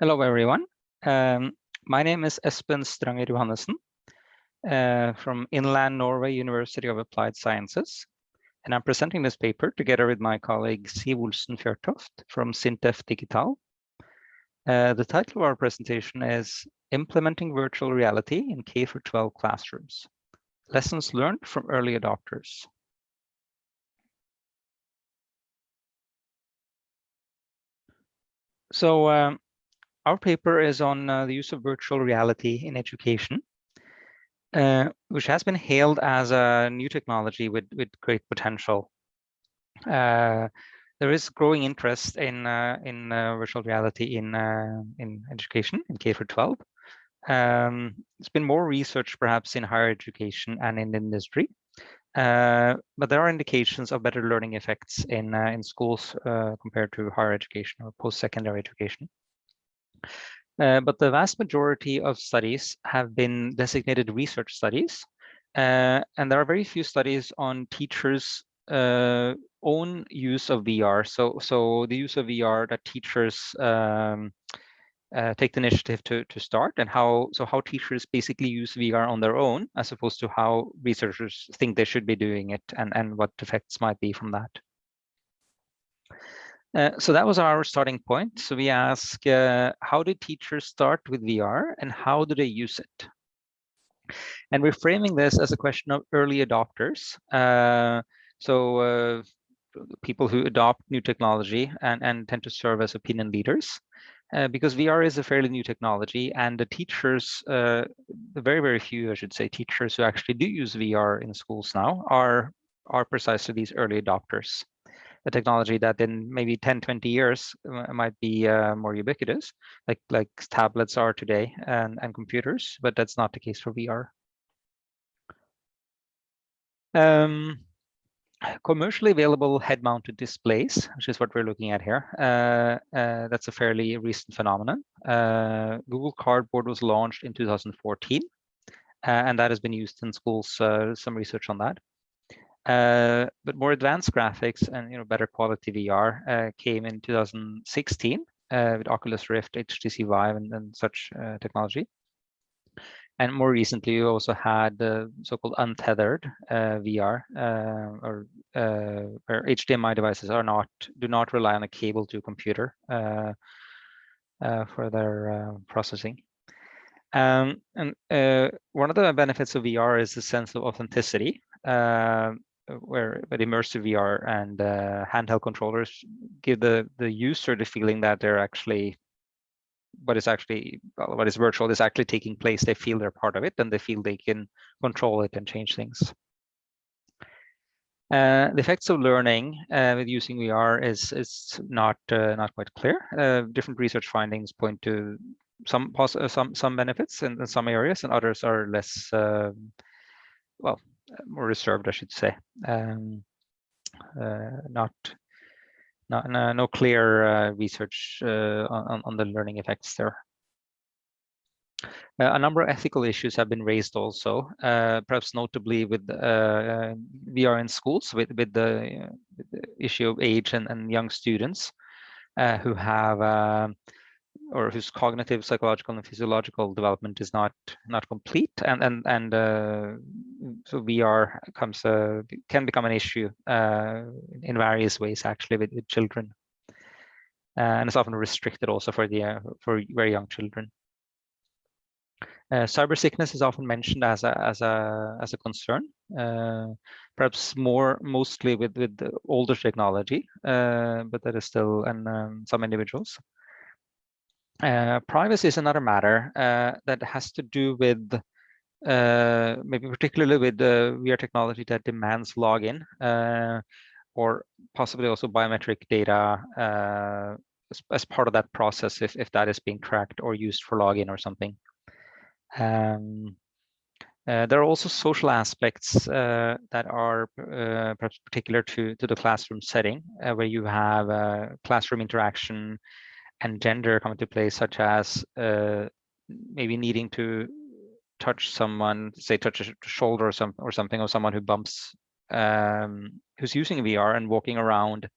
Hello, everyone. Um, my name is Espen Stranger Johannessen uh, from Inland Norway University of Applied Sciences. And I'm presenting this paper together with my colleague Siv Olsen Fjørtoft from Sintef Digital. Uh, the title of our presentation is Implementing Virtual Reality in K for 12 Classrooms, Lessons Learned from Early Adopters. So um, our paper is on uh, the use of virtual reality in education, uh, which has been hailed as a new technology with, with great potential. Uh, there is growing interest in uh, in uh, virtual reality in uh, in education in K for 12. Um, there's been more research perhaps in higher education and in industry, but there are indications of better learning effects in in schools compared to higher education or post-secondary education. Uh, but the vast majority of studies have been designated research studies. Uh, and there are very few studies on teachers' uh, own use of VR. So, so the use of VR that teachers um, uh, take the initiative to, to start and how, so how teachers basically use VR on their own, as opposed to how researchers think they should be doing it and, and what effects might be from that. Uh, so that was our starting point. So we ask, uh, how do teachers start with VR and how do they use it? And we're framing this as a question of early adopters. Uh, so uh, people who adopt new technology and, and tend to serve as opinion leaders. Uh, because VR is a fairly new technology and the teachers, the very, very few, I should say, teachers who actually do use VR in schools now are, are precisely these early adopters a technology that in maybe 10, 20 years uh, might be uh, more ubiquitous, like like tablets are today and, and computers, but that's not the case for VR. Um, commercially available head-mounted displays, which is what we're looking at here. Uh, uh, that's a fairly recent phenomenon. Uh, Google Cardboard was launched in 2014, uh, and that has been used in schools, uh, some research on that. Uh, but more advanced graphics and you know better quality VR uh, came in 2016 uh, with Oculus Rift, HTC Vive, and, and such uh, technology. And more recently, you also had the so-called untethered uh, VR, or where HDMI devices are not do not rely on a cable to a computer for their processing. Um, and one of the benefits of VR is the sense of authenticity. Uh, where immersive VR and uh, handheld controllers give the the user the feeling that they're actually what is actually what is virtual is actually taking place. They feel they're part of it and they feel they can control it and change things. Uh, the effects of learning uh, with using VR is is not uh, not quite clear. Uh, different research findings point to some uh, some some benefits in, in, some areas, and others are less well more reserved, I should say. Um, uh, not, not no, no clear uh, research uh, on, on the learning effects there. Uh, a number of ethical issues have been raised also, uh, perhaps notably with uh, VR in schools, with, with, the, with, the, issue of age and, and young students who have um, or whose cognitive, psychological, and physiological development is not not complete, and and and uh, so VR comes uh, can become an issue uh, in various ways actually with, with children, uh, and it's often restricted also for the uh, for very young children. Uh, cyber sickness is often mentioned as a as a as a concern, perhaps more mostly with with older technology, but that is still and um, some individuals. Uh, privacy is another matter uh, that has to do with uh, maybe particularly with the VR technology that demands login uh, or possibly also biometric data uh, as, as, part of that process if, if that is being tracked or used for login or something. Um, there are also social aspects that are perhaps particular to, to the classroom setting, where you have classroom interaction, and gender come into play, such as uh, maybe needing to touch someone, say touch a shoulder or, some, or something someone who bumps, um, who's using VR and walking around,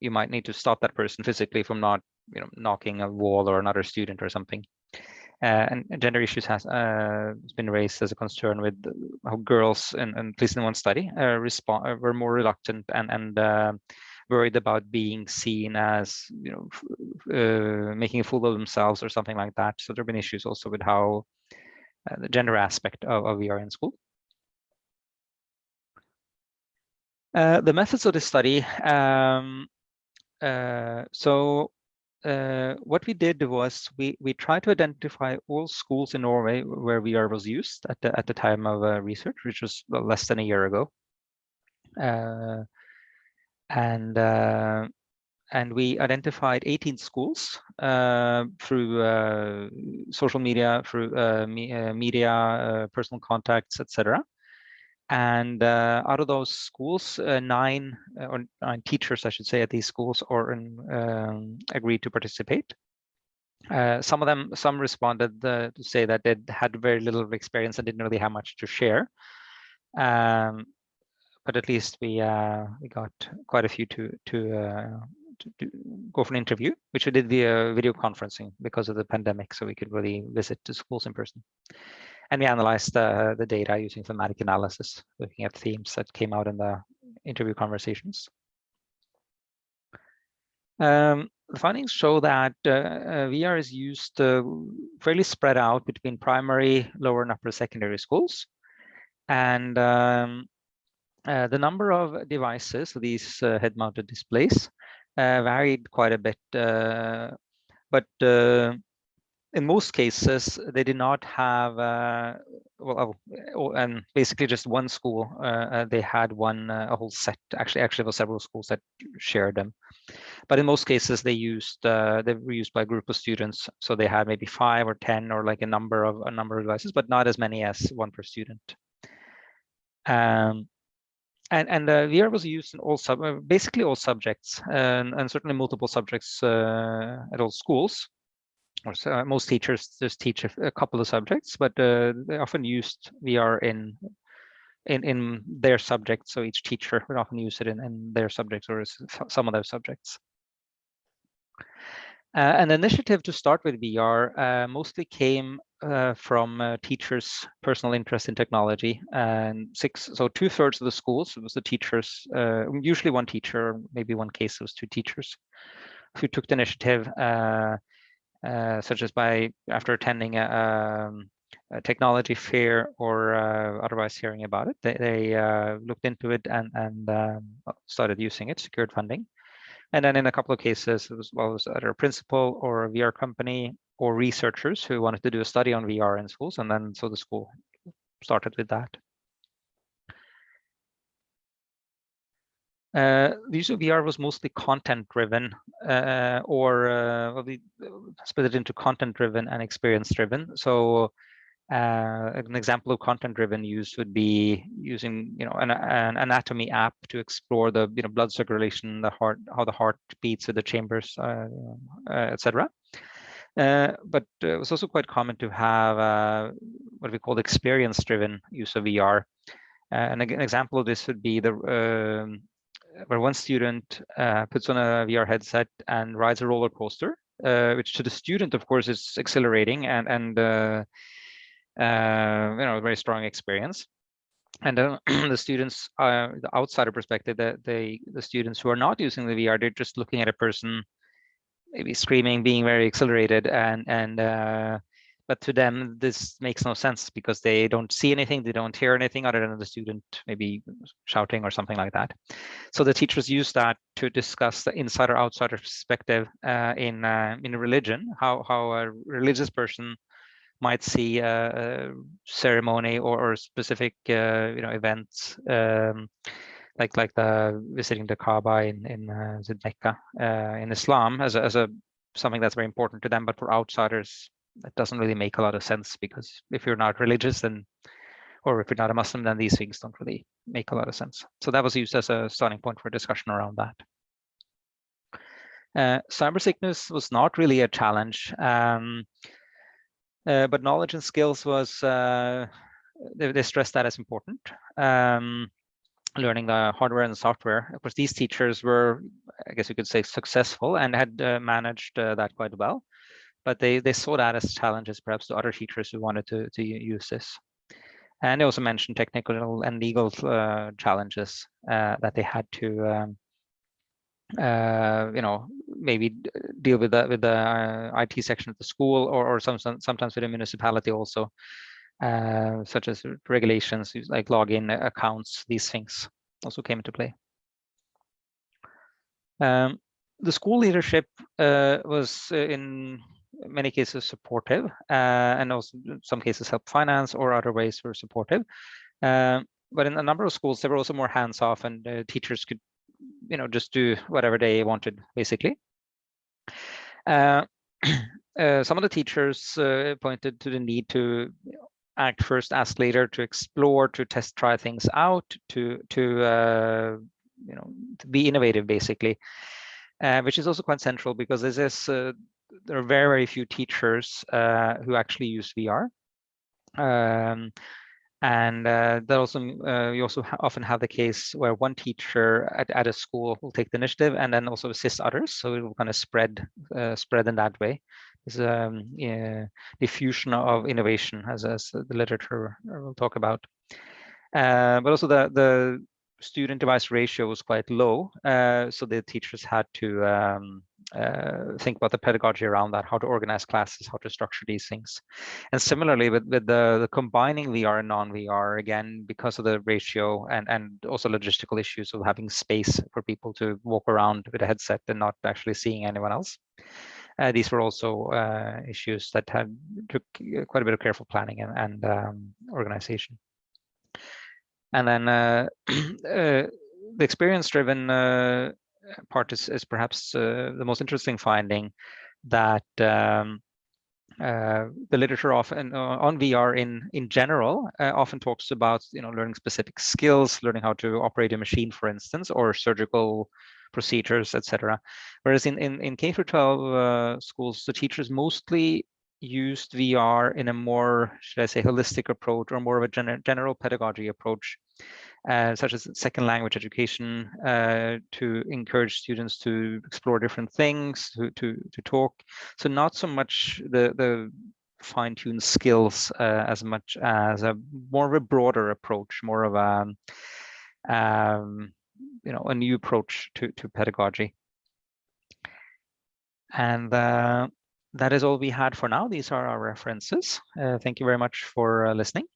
you might need to stop that person physically from not you know, knocking a wall or another student or something. Uh, and gender issues has uh, been raised as a concern with how girls, and, and at least in one study, uh, respond were more reluctant and and worried about being seen as you know making a fool of themselves or something like that. So there have been issues also with how the gender aspect of, of VR in school. Uh, the methods of the study. Um, uh, so uh, what we did was we we tried to identify all schools in Norway where VR was used at the at the time of uh, research, which was less than a year ago, uh, and uh, and we identified 18 schools uh, through uh, social media, through me media, personal contacts, etc. And uh, out of those schools, uh, nine uh, or nine teachers, I should say, at these schools or um, agreed to participate. Uh, some of them, some responded uh, to say that they had very little experience and didn't really have much to share. Um, but at least we uh, we got quite a few to to, to, to go for an interview, which we did via video conferencing because of the pandemic, so we could really visit the schools in person. And we analyzed uh, the data using thematic analysis, looking at themes that came out in the interview conversations. Um, the findings show that uh, uh VR is used uh, fairly spread out between primary, lower, and upper secondary schools. And um, uh, the number of devices, these uh, head-mounted displays, varied quite a bit. but in most cases, they did not have, uh, well, oh, and basically just one school, uh, uh, they had one, uh, a whole set, actually, actually there were several schools that shared them. But in most cases, they used, uh, they were used by a group of students. So they had maybe five or 10 or like a number of, a number of devices, but not as many as one per student. Um, and and uh, VR was used in all sub, basically all subjects, and, and certainly multiple subjects uh, at all schools or so, uh, most teachers just teach a, a couple of subjects, but uh, they often used VR in in in their subjects. So each teacher would often use it in, in their subjects or some of their subjects. Uh, an initiative to start with VR uh, mostly came uh, from uh, teachers' personal interest in technology, and six, so two thirds of the schools it was the teachers, usually one teacher, maybe one case it was two teachers, who took the initiative uh, such as by after attending a, um, a technology fair or uh, otherwise hearing about it, they, they uh, looked into it and, and um, started using it, secured funding. And then in a couple of cases, was, well, was either a principal or a VR company or researchers who wanted to do a study on VR in schools. And then so the school started with that. Uh, the use of VR was mostly content-driven, uh, or uh, well, we split it into content-driven and experience-driven. So uh, an example of content-driven use would be using, you know, an, an, anatomy app to explore the, you know, blood circulation, the heart, how the heart beats with the chambers, uh, uh, etc. but it was also quite common to have what we call experience-driven use of VR. and an example of this would be the um, where one student uh, puts on a VR headset and rides a roller coaster, uh, which to the student, of course, is exhilarating and and uh, uh you know a very strong experience. And the students, the outsider perspective, that they the students who are not using the VR, they're just looking at a person maybe screaming, being very exhilarated, and and uh, but to them this makes no sense because they don't see anything they don't hear anything other than the student maybe shouting or something like that. So the teachers use that to discuss the insider outsider perspective uh, in uh, in religion how how a religious person might see a, ceremony or, or specific uh, you know events um, like like the visiting the Kaaba in in uh, Mecca uh, in Islam as a, as a something that's very important to them but for outsiders it doesn't really make a lot of sense because if you're not religious then or if you're not a Muslim, then these things don't really make a lot of sense. So that was used as a starting point for discussion around that. Uh, cyber sickness was not really a challenge, um, uh, but knowledge and skills was, uh, they, they, stressed that as important. Um, learning the hardware and software. Of course, these teachers were, I guess you could say, successful and had uh, managed uh, that quite well. But they, they saw that as challenges perhaps to other teachers who wanted to, to use this. And they also mentioned technical and legal uh, challenges uh, that they had to, um, uh, you know, maybe deal with the with the uh, IT section of the school, or or some, sometimes with the municipality also, uh, such as regulations like login accounts. These things also came into play. Um, the school leadership uh, was in many cases supportive uh, and also some cases helped finance or other ways were supportive. Um, but in a number of schools, they were also more hands off and uh, teachers could, you know, just do whatever they wanted, basically. Uh, uh some of the teachers uh, pointed to the need to act first, ask later, to explore, to test, try things out, to to uh, you know, to be innovative, basically, which is also quite central because this is there are very, very few teachers uh, who actually use VR. Um, and uh, that also uh, you also often have the case where one teacher at, at a school will take the initiative and then also assist others, so it will kind of spread uh, spread in that way. Um, diffusion of innovation, as, as the literature will talk about. Uh, but also the the student device ratio was quite low, uh, so the teachers had to um, uh, think about the pedagogy around that, how to organize classes, how to structure these things. And similarly with, with the, the combining VR and non-VR, again, because of the ratio and, and also logistical issues of having space for people to walk around with a headset and not actually seeing anyone else. Uh, these were also uh, issues that had took quite a bit of careful planning and, and um, organization. And then uh, uh, the experience-driven uh, part is, is perhaps uh, the most interesting finding that um, uh, the literature often uh, on VR in in general uh, often talks about you know learning specific skills, learning how to operate a machine, for instance, or surgical procedures, etc. Whereas in in in K through 12 uh, schools, the teachers mostly used VR in a more, should I say, holistic approach or more of a gen general pedagogy approach uh, such as second language education, uh, to encourage students to explore different things, to, to, to talk. So not so much the, the fine-tuned skills uh, as much as a more of a broader approach, more of a, um, you know, a new approach to, to pedagogy. And uh, that is all we had for now. These are our references. Uh, thank you very much for uh, listening.